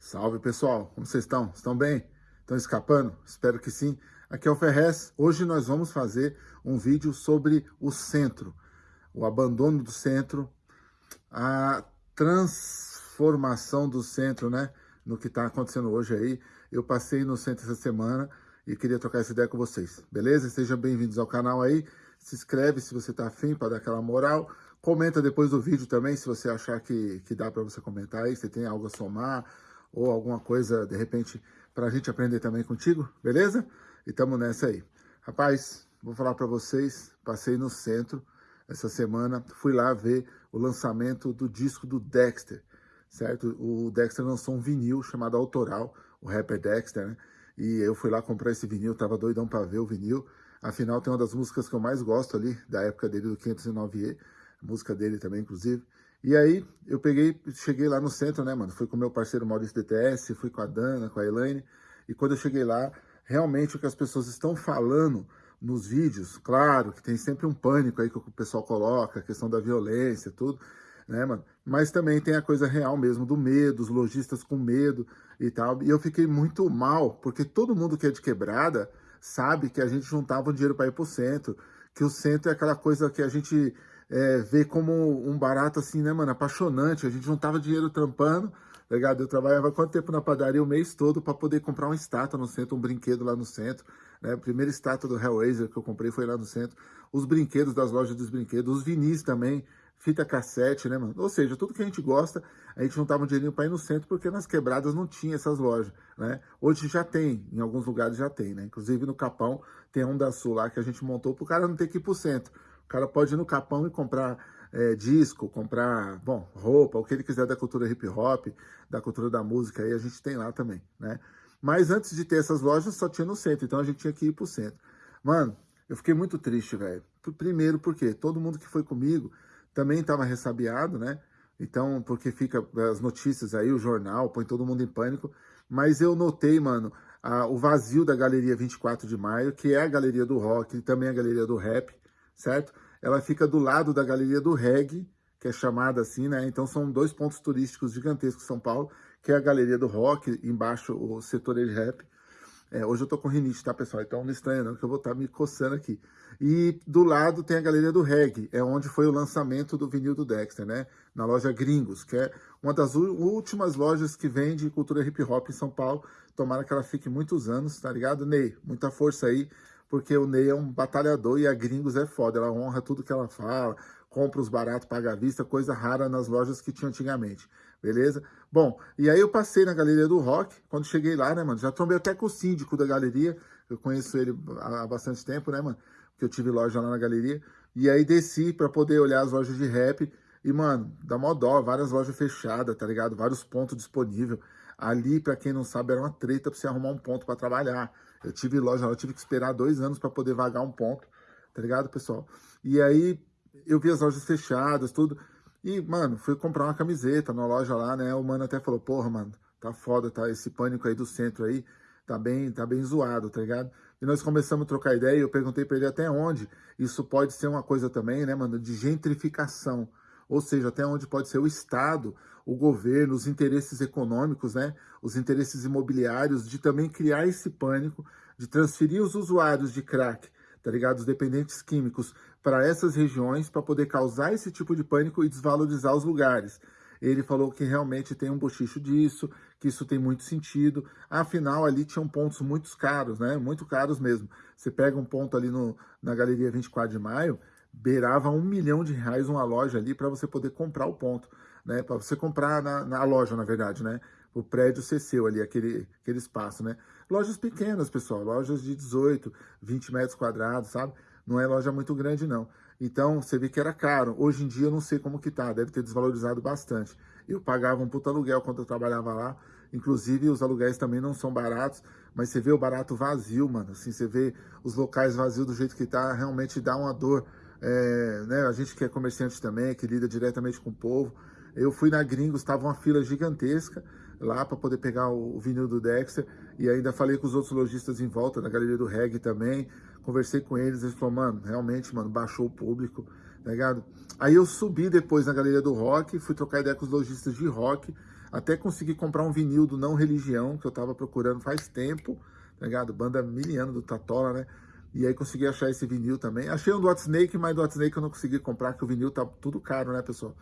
Salve pessoal, como vocês estão? Estão bem? Estão escapando? Espero que sim. Aqui é o Ferrez. Hoje nós vamos fazer um vídeo sobre o centro, o abandono do centro, a transformação do centro, né? No que está acontecendo hoje aí. Eu passei no centro essa semana e queria trocar essa ideia com vocês, beleza? Sejam bem-vindos ao canal aí. Se inscreve se você está afim para dar aquela moral. Comenta depois do vídeo também, se você achar que, que dá para você comentar aí, se tem algo a somar ou alguma coisa, de repente, para a gente aprender também contigo, beleza? E tamo nessa aí. Rapaz, vou falar para vocês, passei no centro essa semana, fui lá ver o lançamento do disco do Dexter, certo? O Dexter lançou um vinil chamado Autoral, o rapper Dexter, né? E eu fui lá comprar esse vinil, tava doidão para ver o vinil. Afinal, tem uma das músicas que eu mais gosto ali, da época dele, do 509E, música dele também, inclusive. E aí, eu peguei, cheguei lá no centro, né, mano? Fui com meu parceiro Maurício DTS, fui com a Dana, com a Elaine. E quando eu cheguei lá, realmente o que as pessoas estão falando nos vídeos, claro que tem sempre um pânico aí que o pessoal coloca, a questão da violência, tudo, né, mano? Mas também tem a coisa real mesmo, do medo, os lojistas com medo e tal. E eu fiquei muito mal, porque todo mundo que é de quebrada sabe que a gente juntava o dinheiro para ir pro centro, que o centro é aquela coisa que a gente é, ver como um barato assim, né, mano, apaixonante. A gente juntava dinheiro trampando, tá ligado? Eu trabalhava quanto tempo na padaria? O mês todo para poder comprar uma estátua no centro, um brinquedo lá no centro. Né? A primeira estátua do Hellraiser que eu comprei foi lá no centro. Os brinquedos das lojas dos brinquedos, os vinis também, fita cassete, né, mano? Ou seja, tudo que a gente gosta, a gente juntava um dinheirinho para ir no centro, porque nas quebradas não tinha essas lojas, né? Hoje já tem, em alguns lugares já tem, né? Inclusive no Capão tem um da Sul lá que a gente montou pro cara não ter que ir pro centro. O cara pode ir no Capão e comprar é, disco, comprar, bom, roupa, o que ele quiser da cultura hip hop, da cultura da música, aí a gente tem lá também, né? Mas antes de ter essas lojas, só tinha no centro, então a gente tinha que ir pro centro. Mano, eu fiquei muito triste, velho. Primeiro porque todo mundo que foi comigo também estava ressabiado, né? Então, porque fica as notícias aí, o jornal, põe todo mundo em pânico. Mas eu notei, mano, a, o vazio da Galeria 24 de Maio, que é a galeria do rock e também a galeria do rap certo? Ela fica do lado da Galeria do Reggae, que é chamada assim, né? Então são dois pontos turísticos gigantescos em São Paulo, que é a Galeria do Rock, embaixo o setor de rap. É, hoje eu tô com rinite, tá, pessoal? Então não estranha não, que eu vou estar tá me coçando aqui. E do lado tem a Galeria do Reggae, é onde foi o lançamento do vinil do Dexter, né? Na loja Gringos, que é uma das últimas lojas que vende cultura hip hop em São Paulo. Tomara que ela fique muitos anos, tá ligado? Ney, muita força aí porque o Ney é um batalhador e a Gringos é foda, ela honra tudo que ela fala, compra os baratos, paga à vista, coisa rara nas lojas que tinha antigamente, beleza? Bom, e aí eu passei na Galeria do Rock, quando cheguei lá, né, mano, já trombei até com o síndico da galeria, eu conheço ele há bastante tempo, né, mano, porque eu tive loja lá na galeria, e aí desci pra poder olhar as lojas de rap, e, mano, dá mó dó, várias lojas fechadas, tá ligado? Vários pontos disponíveis. Ali, pra quem não sabe, era uma treta pra você arrumar um ponto pra trabalhar. Eu tive loja eu tive que esperar dois anos para poder vagar um ponto, tá ligado, pessoal? E aí eu vi as lojas fechadas, tudo. E, mano, fui comprar uma camiseta na loja lá, né? O mano até falou, porra, mano, tá foda, tá? Esse pânico aí do centro aí tá bem, tá bem zoado, tá ligado? E nós começamos a trocar ideia e eu perguntei pra ele até onde isso pode ser uma coisa também, né, mano, de gentrificação. Ou seja, até onde pode ser o Estado, o governo, os interesses econômicos, né, os interesses imobiliários, de também criar esse pânico, de transferir os usuários de crack, tá ligado? Os dependentes químicos para essas regiões para poder causar esse tipo de pânico e desvalorizar os lugares. Ele falou que realmente tem um bochicho disso, que isso tem muito sentido. Afinal, ali tinham pontos muito caros, né? Muito caros mesmo. Você pega um ponto ali no, na Galeria 24 de Maio, beirava um milhão de reais uma loja ali para você poder comprar o ponto, né? Para você comprar na, na, loja, na verdade, né? O prédio ser seu ali, aquele, aquele espaço, né? Lojas pequenas, pessoal, lojas de 18, 20 metros quadrados, sabe? Não é loja muito grande, não. Então, você vê que era caro. Hoje em dia, eu não sei como que tá, deve ter desvalorizado bastante. Eu pagava um puto aluguel quando eu trabalhava lá, inclusive os aluguéis também não são baratos, mas você vê o barato vazio, mano, assim, você vê os locais vazios do jeito que tá, realmente dá uma dor é, né, a gente que é comerciante também, que lida diretamente com o povo. Eu fui na Gringos, estava uma fila gigantesca lá para poder pegar o, o vinil do Dexter e ainda falei com os outros lojistas em volta, na galeria do reggae também, conversei com eles, eles falaram, mano, realmente, mano, baixou o público, tá ligado? Aí eu subi depois na galeria do rock, fui trocar ideia com os lojistas de rock, Até consegui comprar um vinil do Não Religião, que eu tava procurando faz tempo, tá ligado? Banda miliana do Tatola, né? E aí consegui achar esse vinil também. Achei um do Snake, mas do Snake eu não consegui comprar, porque o vinil tá tudo caro, né, pessoal?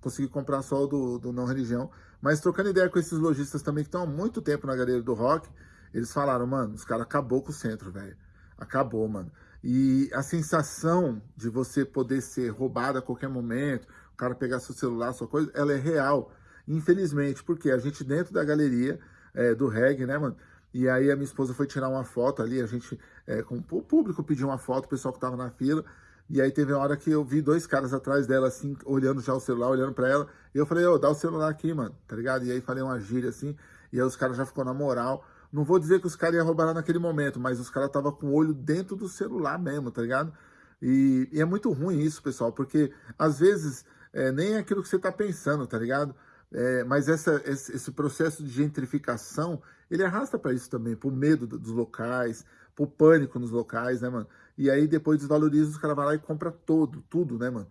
Consegui comprar só o do, do Não Religião. Mas trocando ideia com esses lojistas também, que estão há muito tempo na galeria do rock, eles falaram, mano, os caras acabou com o centro, velho. Acabou, mano. E a sensação de você poder ser roubado a qualquer momento, o cara pegar seu celular, sua coisa, ela é real. Infelizmente, porque a gente dentro da galeria é, do reggae, né, mano? E aí a minha esposa foi tirar uma foto ali, a gente, é, com o público pediu uma foto, o pessoal que tava na fila, e aí teve uma hora que eu vi dois caras atrás dela, assim, olhando já o celular, olhando pra ela, e eu falei, ô, dá o celular aqui, mano, tá ligado? E aí falei uma gíria assim, e aí os caras já ficou na moral, não vou dizer que os caras iam roubar naquele momento, mas os caras estavam com o olho dentro do celular mesmo, tá ligado? E, e, é muito ruim isso, pessoal, porque às vezes é, nem é aquilo que você tá pensando, tá ligado? É, mas essa, esse, processo de gentrificação, ele arrasta para isso também, pro medo dos locais, pro pânico nos locais, né, mano? E aí depois desvaloriza, os caras vão lá e compra todo, tudo, né, mano?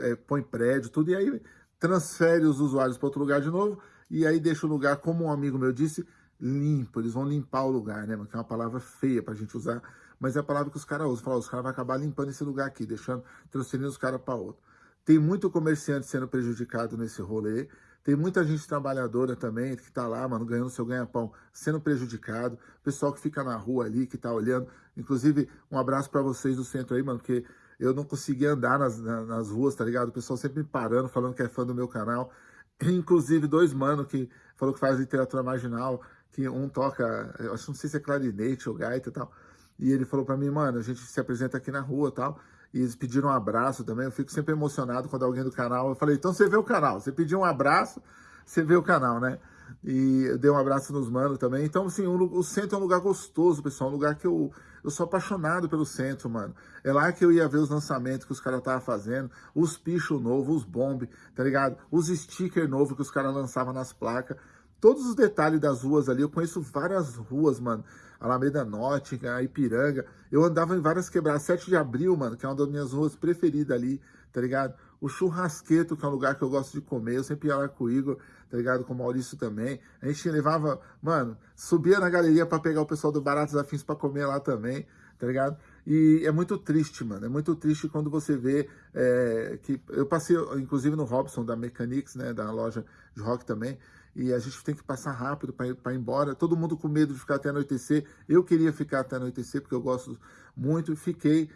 É, põe prédio, tudo, e aí transfere os usuários para outro lugar de novo, e aí deixa o lugar, como um amigo meu disse, limpo, eles vão limpar o lugar, né, mano? Que é uma palavra feia pra gente usar, mas é a palavra que os caras usam. Falam, os caras vão acabar limpando esse lugar aqui, deixando, transferindo os caras para outro. Tem muito comerciante sendo prejudicado nesse rolê, tem muita gente trabalhadora também, que tá lá, mano, ganhando seu ganha-pão, sendo prejudicado. Pessoal que fica na rua ali, que tá olhando. Inclusive, um abraço para vocês do centro aí, mano, porque eu não consegui andar nas, nas ruas, tá ligado? O pessoal sempre me parando, falando que é fã do meu canal. Inclusive, dois mano que falou que faz literatura marginal, que um toca, eu acho, não sei se é clarinete ou gaita e tal. E ele falou para mim, mano, a gente se apresenta aqui na rua e tal. E eles pediram um abraço também. Eu fico sempre emocionado quando alguém do canal. Eu falei, então você vê o canal. Você pediu um abraço, você vê o canal, né? E eu dei um abraço nos manos também. Então, assim, o, centro é um lugar gostoso, pessoal. Um lugar que eu, eu sou apaixonado pelo centro, mano. É lá que eu ia ver os lançamentos que os caras estavam fazendo, os pichos novos, os bomb, tá ligado? Os stickers novos que os caras lançavam nas placas todos os detalhes das ruas ali, eu conheço várias ruas, mano. Alameda Norte, a Ipiranga. Eu andava em várias quebradas. 7 de abril, mano, que é uma das minhas ruas preferidas ali, tá ligado? O Churrasqueto, que é um lugar que eu gosto de comer. Eu sempre ia lá com o Igor, tá ligado? Com o Maurício também. A gente levava, mano, subia na galeria para pegar o pessoal do Baratos Afins para comer lá também, tá ligado? E é muito triste, mano. É muito triste quando você vê é, que... Eu passei, inclusive, no Robson, da Mechanics, né? Da loja de rock também e a gente tem que passar rápido para ir, ir embora. Todo mundo com medo de ficar até anoitecer. Eu queria ficar até anoitecer, porque eu gosto muito, fiquei,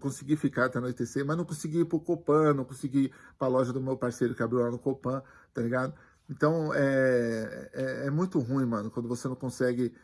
consegui ficar até anoitecer, mas não consegui ir para o Copan, não consegui ir para a loja do meu parceiro que abriu lá no Copan, tá ligado? Então, é, é, é, muito ruim, mano, quando você não consegue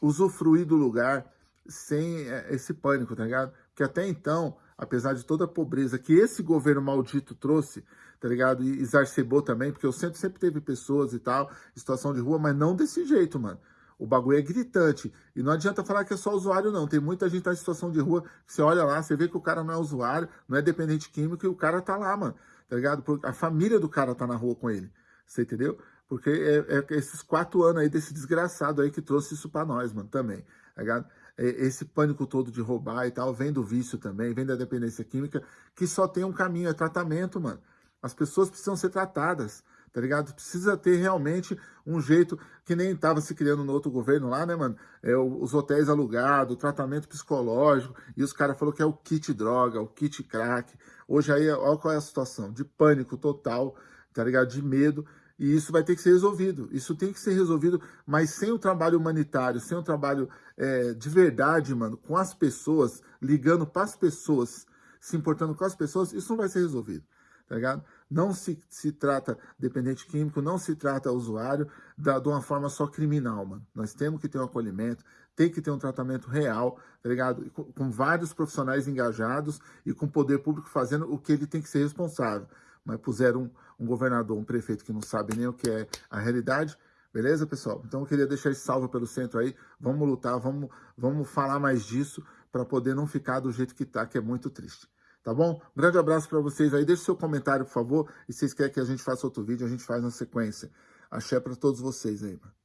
usufruir do lugar sem é, esse pânico, tá ligado? Porque até então, apesar de toda a pobreza que esse governo maldito trouxe, tá ligado? E exacerbou também, porque o centro sempre teve pessoas e tal, situação de rua, mas não desse jeito, mano. O bagulho é gritante. E não adianta falar que é só usuário, não. Tem muita gente tá em situação de rua você olha lá, você vê que o cara não é usuário, não é dependente químico e o cara tá lá, mano. Tá ligado? A família do cara tá na rua com ele. Você entendeu? Porque é, é esses quatro anos aí desse desgraçado aí que trouxe isso pra nós, mano, também. Tá ligado? É, esse pânico todo de roubar e tal, vem do vício também, vem da dependência química, que só tem um caminho, é tratamento, mano. As pessoas precisam ser tratadas, tá ligado? Precisa ter realmente um jeito que nem estava se criando no outro governo lá, né, mano? É, os hotéis alugados, o tratamento psicológico, e os caras falaram que é o kit droga, o kit crack. Hoje aí, olha qual é a situação, de pânico total, tá ligado? De medo, e isso vai ter que ser resolvido. Isso tem que ser resolvido, mas sem o trabalho humanitário, sem o trabalho é, de verdade, mano, com as pessoas, ligando para as pessoas, se importando com as pessoas, isso não vai ser resolvido tá ligado? Não se, se trata dependente químico, não se trata usuário da, de uma forma só criminal, mano. Nós temos que ter um acolhimento, tem que ter um tratamento real, tá ligado? Com, com vários profissionais engajados e com o poder público fazendo o que ele tem que ser responsável. Mas puseram um, um governador, um prefeito que não sabe nem o que é a realidade, Beleza, pessoal? Então eu queria deixar esse salve pelo centro aí. Vamos lutar, vamos, vamos falar mais disso para poder não ficar do jeito que tá, que é muito triste tá bom? Um grande abraço para vocês aí, deixe seu comentário, por favor, e se vocês querem que a gente faça outro vídeo, a gente faz na sequência. Axé para todos vocês aí, mano.